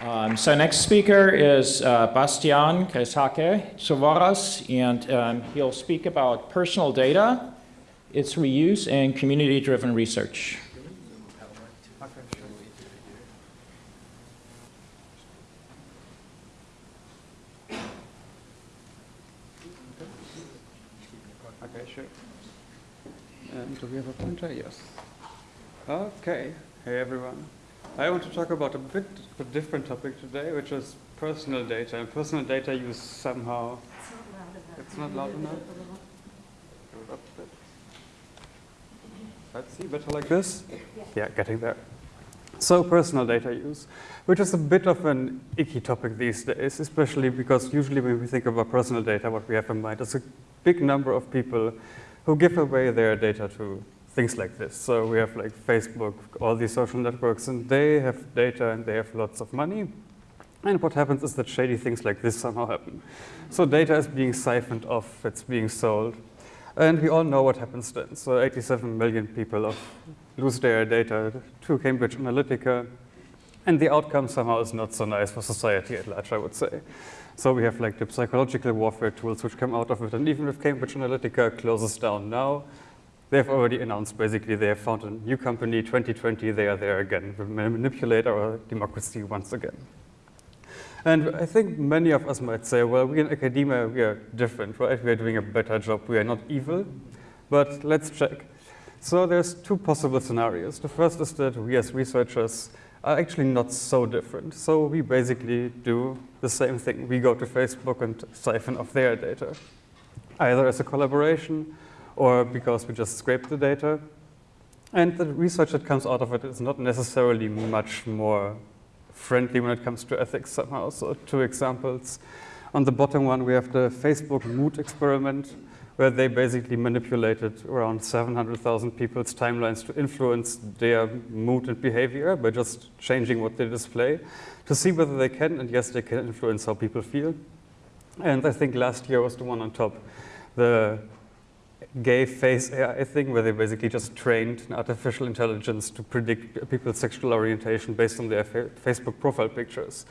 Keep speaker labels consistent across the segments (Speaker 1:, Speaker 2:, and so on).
Speaker 1: Um, so next speaker is uh, Bastian Greshake Tzovaras, and um, he'll speak about personal data, its reuse, and community-driven research.
Speaker 2: Okay, sure. And do we have a pointer? Yes. Okay. Hey, everyone. I want to talk about a bit of a different topic today, which is personal data. And personal data use somehow... It's not loud enough. Let's see, better like this? Yeah, getting there. So personal data use, which is a bit of an icky topic these days, especially because usually when we think about personal data, what we have in mind is a big number of people who give away their data to things like this. So we have like Facebook, all these social networks, and they have data and they have lots of money. And what happens is that shady things like this somehow happen. So data is being siphoned off, it's being sold. And we all know what happens then. So 87 million people lose their data to Cambridge Analytica. And the outcome somehow is not so nice for society at large, I would say. So we have like the psychological warfare tools which come out of it. And even if Cambridge Analytica closes down now, They've already announced basically they have found a new company, 2020, they are there again, we manipulate our democracy once again. And I think many of us might say, well, we in academia, we are different, right? We are doing a better job, we are not evil, but let's check. So there's two possible scenarios. The first is that we as researchers are actually not so different. So we basically do the same thing. We go to Facebook and siphon off their data, either as a collaboration or because we just scrape the data. And the research that comes out of it is not necessarily much more friendly when it comes to ethics somehow. So two examples. On the bottom one, we have the Facebook mood experiment, where they basically manipulated around 700,000 people's timelines to influence their mood and behavior by just changing what they display to see whether they can, and yes, they can influence how people feel. And I think last year was the one on top, the gay face AI thing where they basically just trained an artificial intelligence to predict people's sexual orientation based on their fa Facebook profile pictures,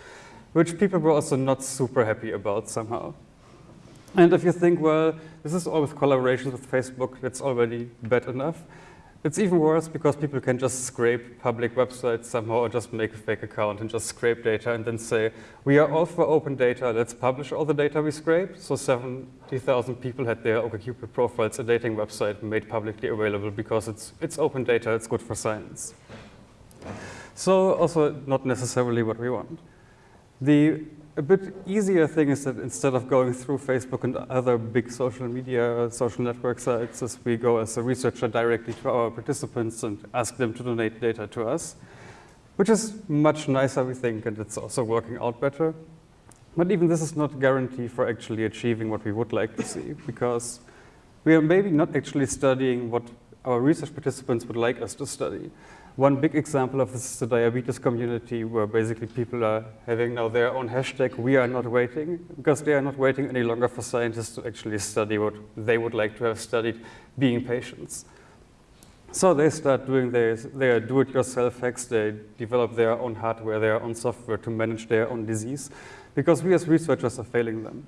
Speaker 2: which people were also not super happy about somehow. And if you think, well, this is all with collaborations with Facebook, that's already bad enough, it's even worse because people can just scrape public websites somehow or just make a fake account and just scrape data and then say, we are all for open data, let's publish all the data we scrape. So 70,000 people had their OkCupid profiles, a dating website made publicly available because it's, it's open data, it's good for science. So also not necessarily what we want. The a bit easier thing is that instead of going through Facebook and other big social media, social network sites, as we go as a researcher directly to our participants and ask them to donate data to us, which is much nicer, we think, and it's also working out better. But even this is not a guarantee for actually achieving what we would like to see, because we are maybe not actually studying what our research participants would like us to study. One big example of this is the diabetes community where basically people are having now their own hashtag, we are not waiting, because they are not waiting any longer for scientists to actually study what they would like to have studied, being patients. So they start doing their, their do-it-yourself hacks, they develop their own hardware, their own software to manage their own disease, because we as researchers are failing them.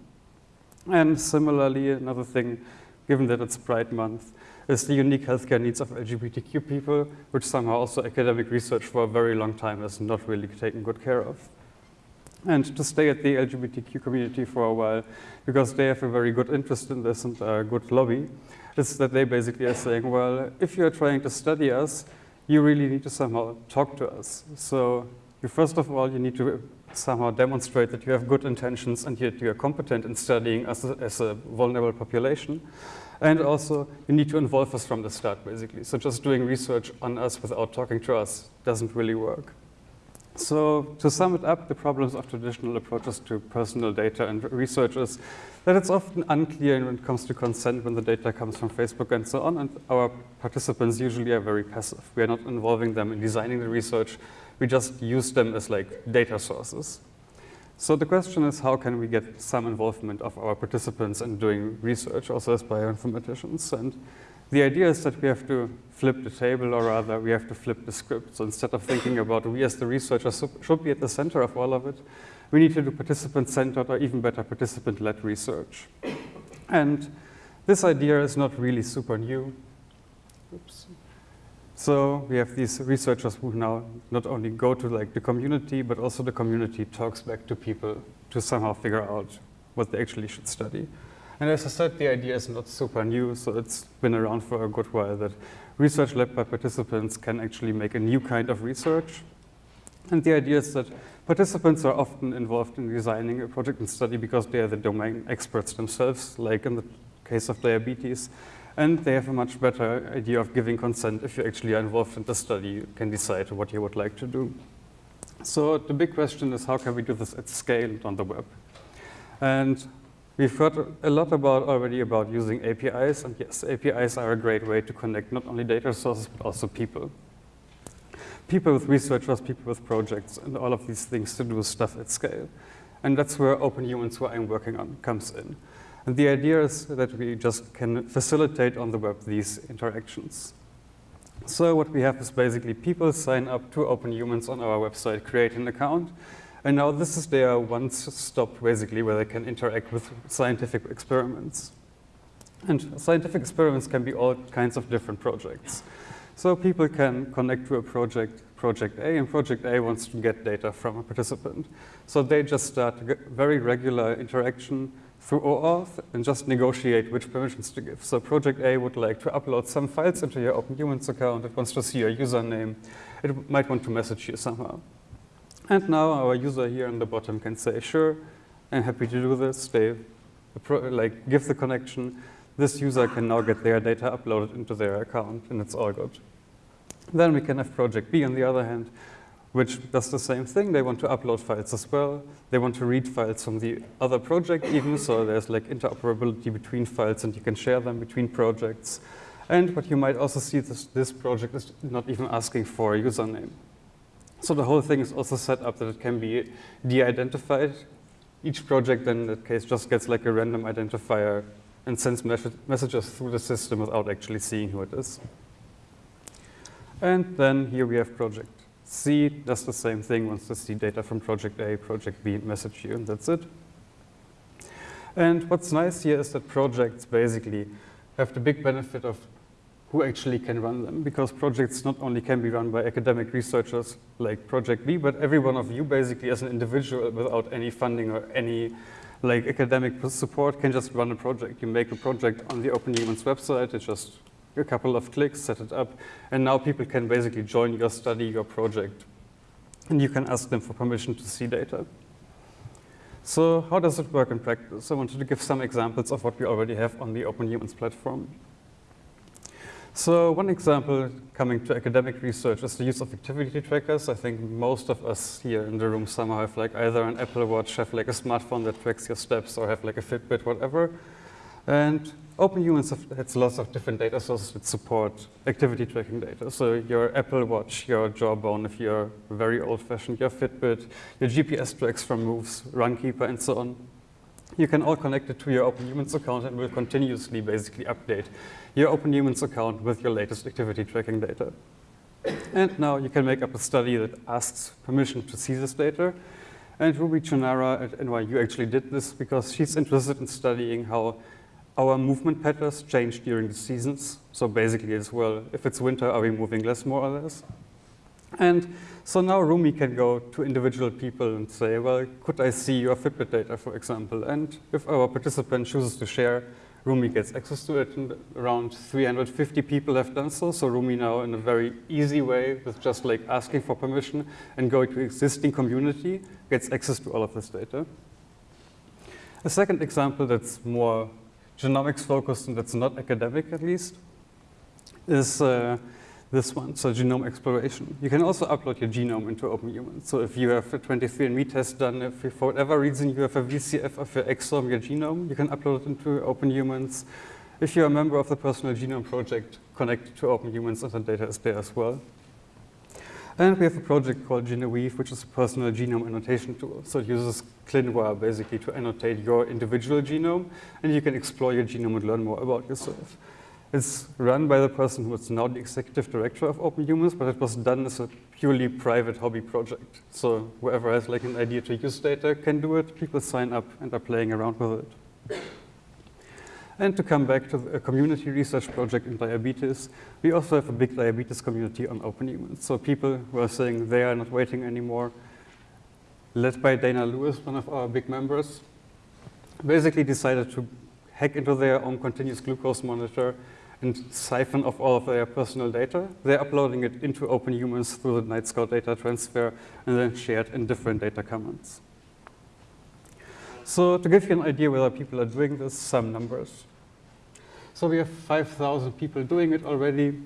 Speaker 2: And similarly, another thing, given that it's Pride Month, is the unique healthcare needs of LGBTQ people, which somehow also academic research for a very long time has not really taken good care of. And to stay at the LGBTQ community for a while, because they have a very good interest in this and a good lobby, is that they basically are saying, well, if you're trying to study us, you really need to somehow talk to us. So you first of all, you need to somehow demonstrate that you have good intentions and yet you are competent in studying as a, as a vulnerable population. And also, you need to involve us from the start, basically. So just doing research on us without talking to us doesn't really work. So to sum it up, the problems of traditional approaches to personal data and research is that it's often unclear when it comes to consent when the data comes from Facebook and so on, and our participants usually are very passive. We are not involving them in designing the research, we just use them as like data sources. So the question is how can we get some involvement of our participants in doing research also as bioinformaticians? And The idea is that we have to flip the table, or rather, we have to flip the script. So instead of thinking about we as the researchers should be at the center of all of it, we need to do participant-centered or even better participant-led research. And this idea is not really super new. Oops. So we have these researchers who now not only go to like the community, but also the community talks back to people to somehow figure out what they actually should study. And as I said, the idea is not super new, so it's been around for a good while that research led by participants can actually make a new kind of research. And the idea is that participants are often involved in designing a project and study because they are the domain experts themselves, like in the case of diabetes. And they have a much better idea of giving consent if you actually are involved in the study, you can decide what you would like to do. So the big question is how can we do this at scale on the web? And We've heard a lot about already about using APIs, and yes, APIs are a great way to connect not only data sources, but also people. People with researchers, people with projects, and all of these things to do stuff at scale. And that's where Open Humans, who I'm working on, comes in. And the idea is that we just can facilitate on the web these interactions. So what we have is basically people sign up to Open Humans on our website, create an account, and now this is their one stop, basically, where they can interact with scientific experiments. And scientific experiments can be all kinds of different projects. So people can connect to a project, project A, and project A wants to get data from a participant. So they just start very regular interaction through OAuth and just negotiate which permissions to give. So project A would like to upload some files into your Open Humans account. It wants to see your username. It might want to message you somehow. And now our user here on the bottom can say, sure, I'm happy to do this. They like give the connection. This user can now get their data uploaded into their account, and it's all good. Then we can have project B on the other hand, which does the same thing. They want to upload files as well. They want to read files from the other project even, so there's like interoperability between files and you can share them between projects. And what you might also see, this, this project is not even asking for a username. So the whole thing is also set up that it can be de-identified. Each project then in that case just gets like a random identifier and sends messages through the system without actually seeing who it is. And then here we have project C, does the same thing, wants to see data from project A, project B, message you, and that's it. And what's nice here is that projects basically have the big benefit of who actually can run them because projects not only can be run by academic researchers like Project B, but every one of you basically as an individual without any funding or any like academic support can just run a project. You make a project on the Open Humans website, it just a couple of clicks, set it up, and now people can basically join your study, your project, and you can ask them for permission to see data. So how does it work in practice? I wanted to give some examples of what we already have on the Open Humans platform. So one example coming to academic research is the use of activity trackers. I think most of us here in the room somehow have like either an Apple Watch, have like a smartphone that tracks your steps, or have like a Fitbit, whatever. And OpenHumans has lots of different data sources that support activity tracking data. So your Apple Watch, your Jawbone, if you're very old-fashioned, your Fitbit, your GPS tracks from Moves, Runkeeper, and so on. You can all connect it to your OpenHumans account and will continuously basically update your OpenHumans account with your latest activity tracking data. And now you can make up a study that asks permission to see this data. And Rumi Chunara at NYU actually did this because she's interested in studying how our movement patterns change during the seasons. So basically as well, if it's winter, are we moving less more or less? And so now Rumi can go to individual people and say, well, could I see your Fitbit data, for example? And if our participant chooses to share Rumi gets access to it, and around 350 people have done so. So Rumi now, in a very easy way, with just like asking for permission and going to existing community, gets access to all of this data. A second example that's more genomics focused and that's not academic at least is uh, this one, so genome exploration. You can also upload your genome into Open OpenHuman. So if you have a 23andMe test done, if you, for whatever reason you have a VCF of your exome, your genome, you can upload it into OpenHumans. If you're a member of the Personal Genome Project, connect to OpenHumans and the data is there as well. And we have a project called GenEvieve, which is a personal genome annotation tool. So it uses ClinVar basically to annotate your individual genome, and you can explore your genome and learn more about yourself. It's run by the person who is now the executive director of Open Humans, but it was done as a purely private hobby project. So whoever has like an idea to use data can do it. People sign up and are playing around with it. And to come back to a community research project in diabetes, we also have a big diabetes community on Open. So people who are saying they are not waiting anymore, led by Dana Lewis, one of our big members, basically decided to hack into their own continuous glucose monitor and siphon off all of their personal data. They're uploading it into Open Humans through the Nightscout data transfer and then shared in different data commons. So to give you an idea whether people are doing this, some numbers. So we have 5,000 people doing it already.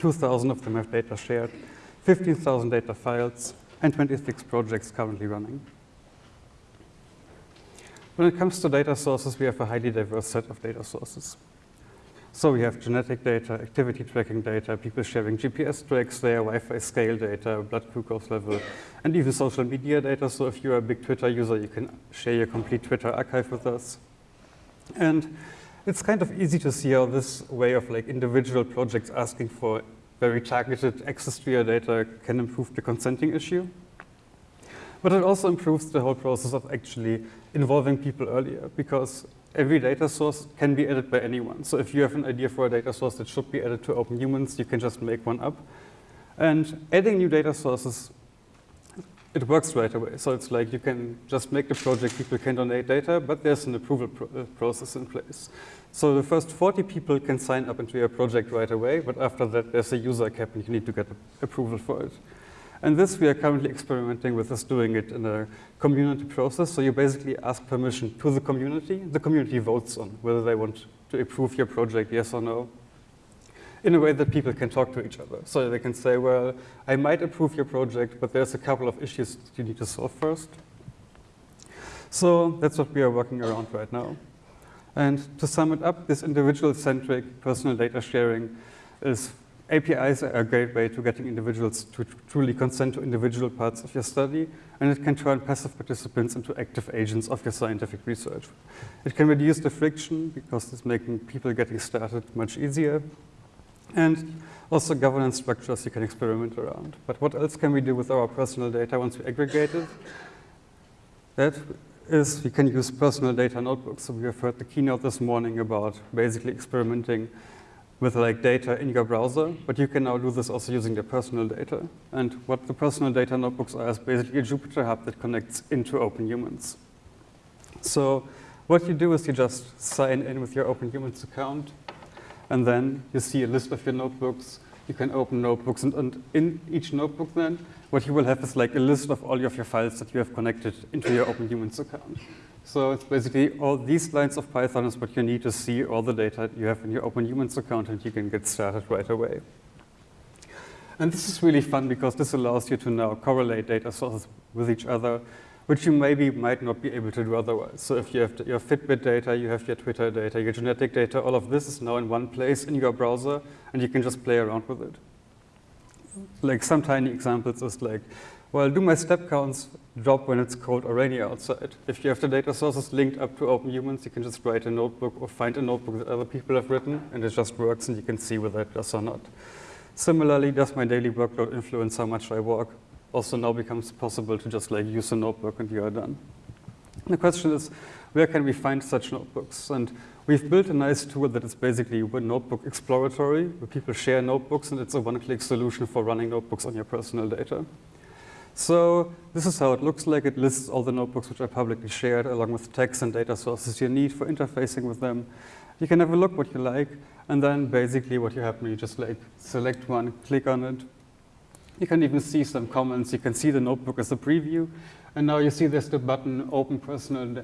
Speaker 2: 2,000 of them have data shared, 15,000 data files, and 26 projects currently running. When it comes to data sources, we have a highly diverse set of data sources. So we have genetic data, activity tracking data, people sharing GPS tracks there, Wi-Fi scale data, blood glucose level, and even social media data. So if you're a big Twitter user, you can share your complete Twitter archive with us. And it's kind of easy to see how this way of like individual projects asking for very targeted access to your data can improve the consenting issue. But it also improves the whole process of actually involving people earlier because every data source can be added by anyone. So if you have an idea for a data source that should be added to Open Humans, you can just make one up. And adding new data sources, it works right away. So it's like you can just make the project, people can donate data, but there's an approval pro uh, process in place. So the first 40 people can sign up into your project right away, but after that there's a user cap and you need to get approval for it. And this we are currently experimenting with is doing it in a community process. So you basically ask permission to the community. The community votes on whether they want to approve your project, yes or no, in a way that people can talk to each other. So they can say, well, I might approve your project, but there's a couple of issues you need to solve first. So that's what we are working around right now. And to sum it up, this individual-centric personal data sharing is APIs are a great way to getting individuals to truly consent to individual parts of your study, and it can turn passive participants into active agents of your scientific research. It can reduce the friction because it's making people getting started much easier, and also governance structures you can experiment around. But what else can we do with our personal data once we aggregate it? That is we can use personal data notebooks. So we have heard the keynote this morning about basically experimenting with like data in your browser, but you can now do this also using the personal data. And what the personal data notebooks are is basically a Jupyter Hub that connects into Open Humans. So what you do is you just sign in with your Open Humans account, and then you see a list of your notebooks. You can open notebooks, and, and in each notebook then, what you will have is like a list of all of your files that you have connected into your Open Humans account. So it's basically all these lines of Python is what you need to see all the data you have in your Open Humans account and you can get started right away. And this is really fun because this allows you to now correlate data sources with each other, which you maybe might not be able to do otherwise. So if you have your Fitbit data, you have your Twitter data, your genetic data, all of this is now in one place in your browser and you can just play around with it. Like some tiny examples is like, well, do my step counts drop when it's cold or rainy outside? If you have the data sources linked up to Open Humans, you can just write a notebook or find a notebook that other people have written, and it just works, and you can see whether it does or not. Similarly, does my daily workload influence how much I work? Also now becomes possible to just like use a notebook and you are done. The question is, where can we find such notebooks? And we've built a nice tool that is basically a notebook exploratory, where people share notebooks, and it's a one-click solution for running notebooks on your personal data. So this is how it looks like. It lists all the notebooks which are publicly shared along with text and data sources you need for interfacing with them. You can have a look what you like, and then basically what you have, you just like select one, click on it. You can even see some comments. You can see the notebook as a preview. And now you see there's the button Open Personal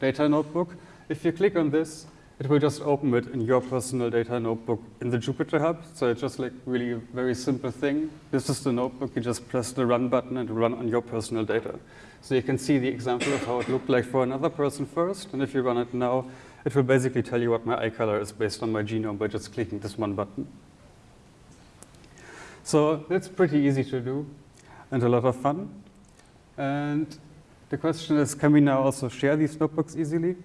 Speaker 2: Data Notebook. If you click on this, it will just open it in your personal data notebook in the Jupyter Hub. So it's just like really a very simple thing. This is the notebook. You just press the run button and run on your personal data. So you can see the example of how it looked like for another person first. And if you run it now, it will basically tell you what my eye color is based on my genome by just clicking this one button. So that's pretty easy to do and a lot of fun. And the question is, can we now also share these notebooks easily?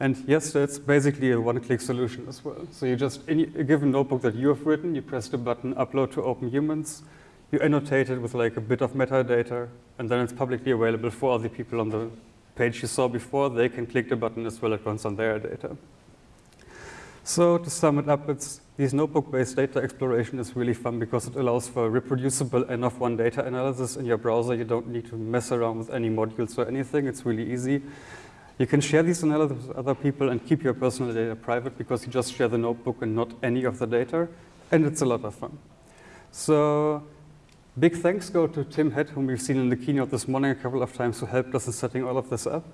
Speaker 2: And yes, that's basically a one-click solution as well. So you just, in a given notebook that you have written, you press the button upload to Open Humans, you annotate it with like a bit of metadata, and then it's publicly available for all the people on the page you saw before. They can click the button as well, it runs on their data. So to sum it up, it's these notebook-based data exploration is really fun because it allows for reproducible N of one data analysis in your browser. You don't need to mess around with any modules or anything. It's really easy. You can share these analyses with other people and keep your personal data private because you just share the notebook and not any of the data. And it's a lot of fun. So big thanks go to Tim Head, whom we've seen in the keynote this morning a couple of times, who helped us in setting all of this up.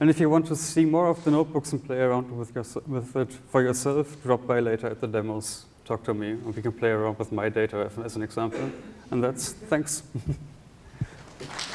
Speaker 2: And if you want to see more of the notebooks and play around with, your, with it for yourself, drop by later at the demos, talk to me, and we can play around with my data as an example. And that's thanks.